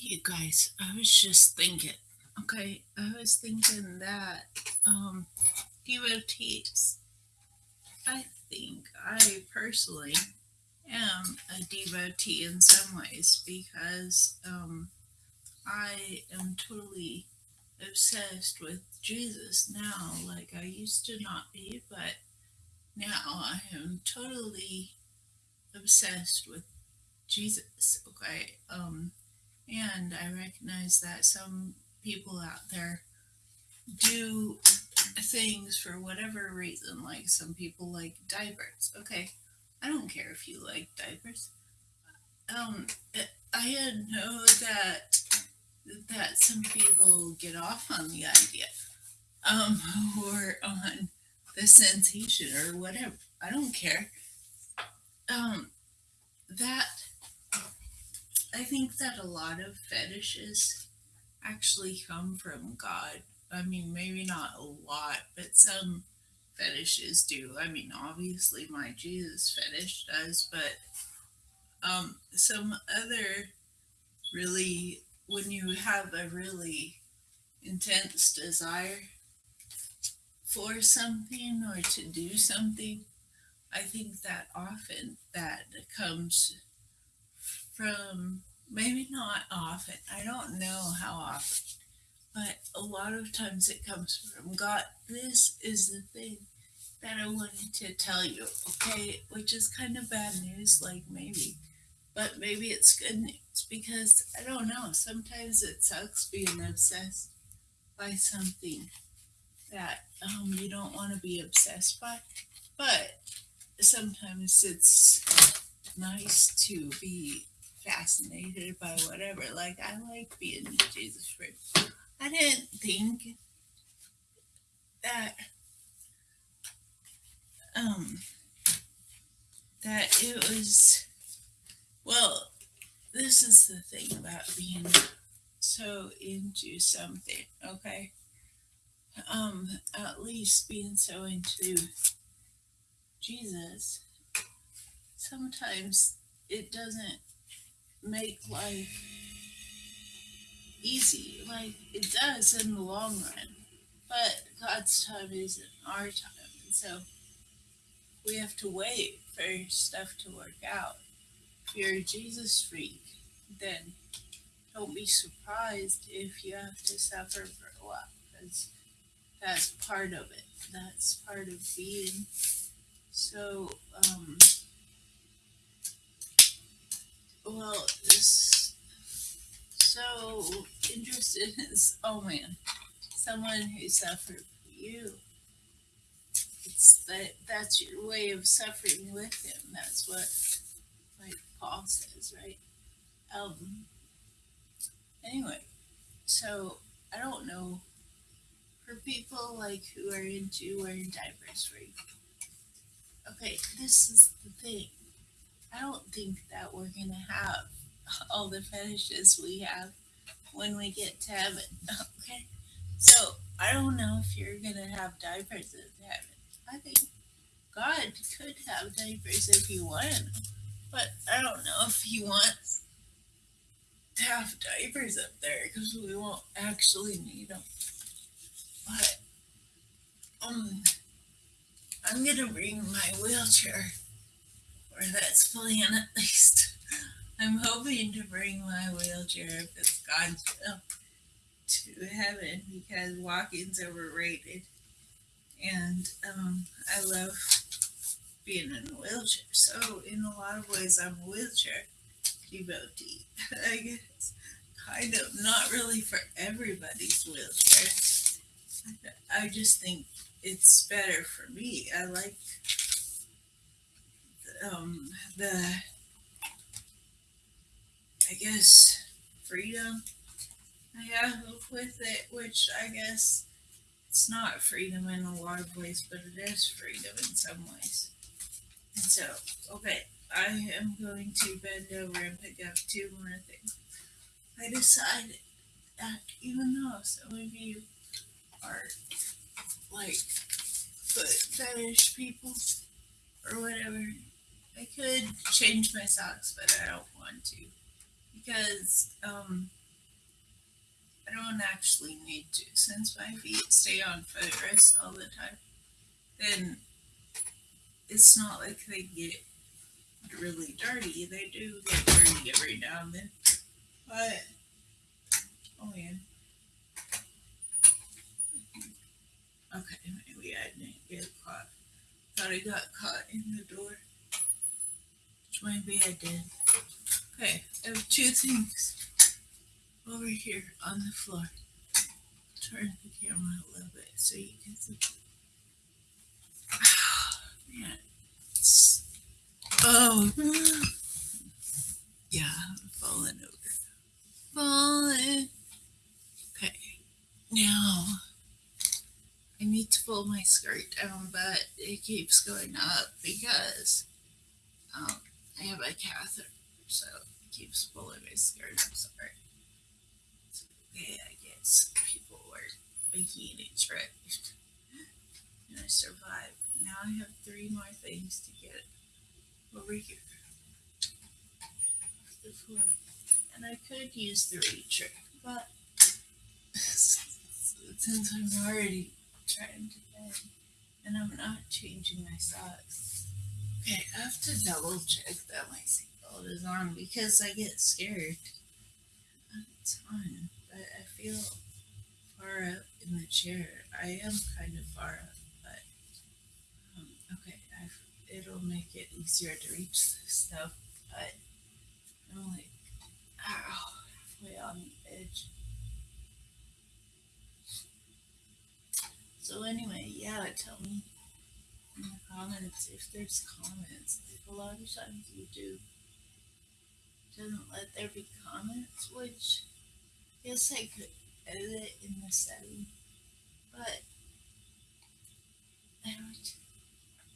You guys, I was just thinking. Okay, I was thinking that um devotees. I think I personally am a devotee in some ways because um I am totally obsessed with Jesus now. Like I used to not be, but now I am totally obsessed with Jesus. Okay, um, and I recognize that some people out there do things for whatever reason. Like some people like diapers. Okay, I don't care if you like diapers. Um, I know that that some people get off on the idea, um, or on the sensation or whatever. I don't care. Um, that I think that a lot of fetishes actually come from God. I mean, maybe not a lot, but some fetishes do. I mean, obviously my Jesus fetish does, but um, some other really, when you have a really intense desire for something or to do something, I think that often that comes from maybe not often. I don't know how often, but a lot of times it comes from God. This is the thing that I wanted to tell you, okay? Which is kind of bad news, like maybe, but maybe it's good news because I don't know. Sometimes it sucks being obsessed by something that um, you don't want to be obsessed by, but sometimes it's nice to be fascinated by whatever. Like I like being Jesus freak. I didn't think that um that it was well this is the thing about being so into something okay um at least being so into jesus sometimes it doesn't make life easy. Like it does in the long run but god's time isn't our time. And so we have to wait for stuff to work out. If you're a jesus freak then don't be surprised if you have to suffer for a while because that's part of it. That's part of being. So um so interested in oh man someone who suffered for you. It's that that's your way of suffering with him. That's what like paul says right? Um anyway so i don't know. For people like who are into wearing diapers right okay this is the thing i don't think that we're gonna have all the fetishes we have when we get to heaven okay? So i don't know if you're gonna have diapers in heaven. I think god could have diapers if he wanted but i don't know if he wants to have diapers up there because we won't actually need them but um i'm gonna bring my wheelchair or that's plan at least. I'm hoping to bring my wheelchair if it's God's will to heaven because walking's overrated. And um, I love being in a wheelchair. So, in a lot of ways, I'm a wheelchair devotee. I guess kind of not really for everybody's wheelchair. I just think it's better for me. I like um, the I guess freedom I have with it, which I guess it's not freedom in a lot of ways, but it is freedom in some ways. And so, okay, I am going to bend over and pick up two more things. I decided that even though some of you are like foot fetish people or whatever, I could change my socks, but I don't want to because um, I don't actually need to since my feet stay on footrest all the time. Then it's not like they get really dirty. They do get dirty every now and then, but oh man. Okay, maybe I didn't get caught. Thought I got caught in the door. Which maybe I did. Okay, I have two things over here on the floor. Turn the camera a little bit so you can see. man. Oh. Yeah, I'm falling over. Falling. Okay. Now, I need to pull my skirt down, but it keeps going up because um, I have a catheter, so it keeps pulling my skirt. I'm sorry. It's okay, I guess people were making it tricked. And I survived. Now I have three more things to get over here. The floor. And I could use the reacher, but since I'm already trying to bed and I'm not changing my socks. Okay, I have to double check that my seatbelt is on because I get scared. It's fine, but I feel far up in the chair. I am kind of far up, but um, okay, I've, it'll make it easier to reach this stuff. But I'm like, ow, halfway on the edge. So anyway, yeah, tell me in the comments if there's comments. Like a lot of times YouTube doesn't let there be comments, which yes I could edit in the setting, but it would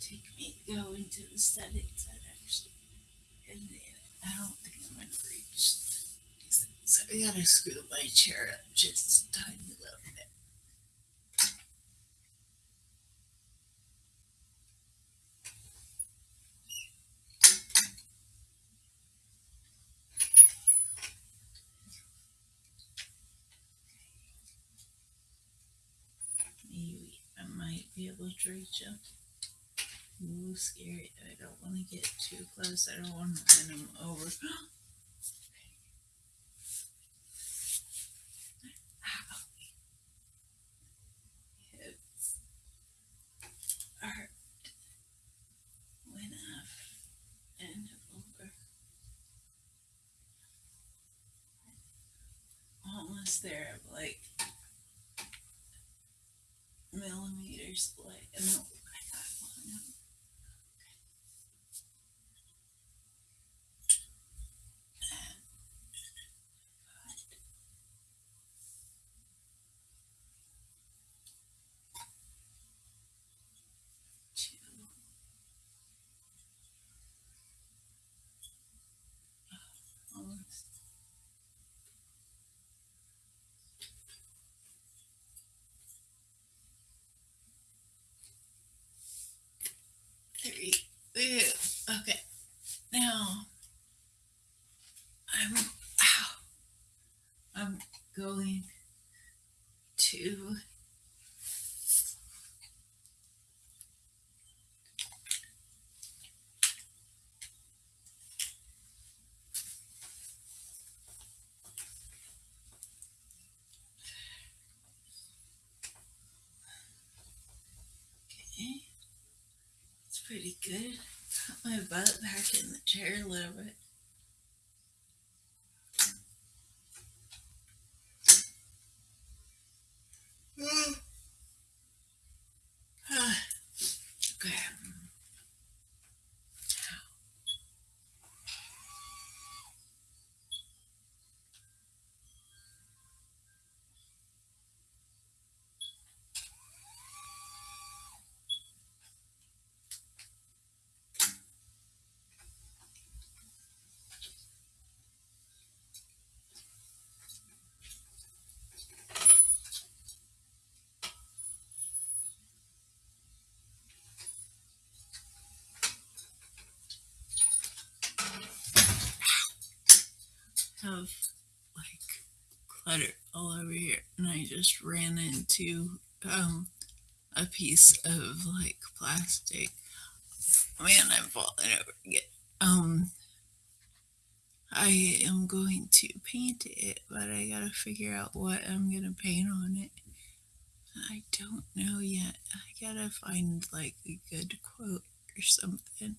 take me go into the settings and actually it. I don't think I'm gonna reach. So I gotta scoot my chair up just a tiny little bit. Maybe I up. Ooh, scary. I don't want to get too close. I don't want to run him over. Ah, Almost there. I'm like millimeters away. No, I got one. And got two. Almost. Three. Ew. Okay. Now I'm ow. I'm going to okay. It's pretty good. Got my butt back in the chair a little bit. okay. Of like clutter all over here, and I just ran into um a piece of like plastic. Man, I'm falling over again. Um, I am going to paint it, but I gotta figure out what I'm gonna paint on it. I don't know yet. I gotta find like a good quote or something.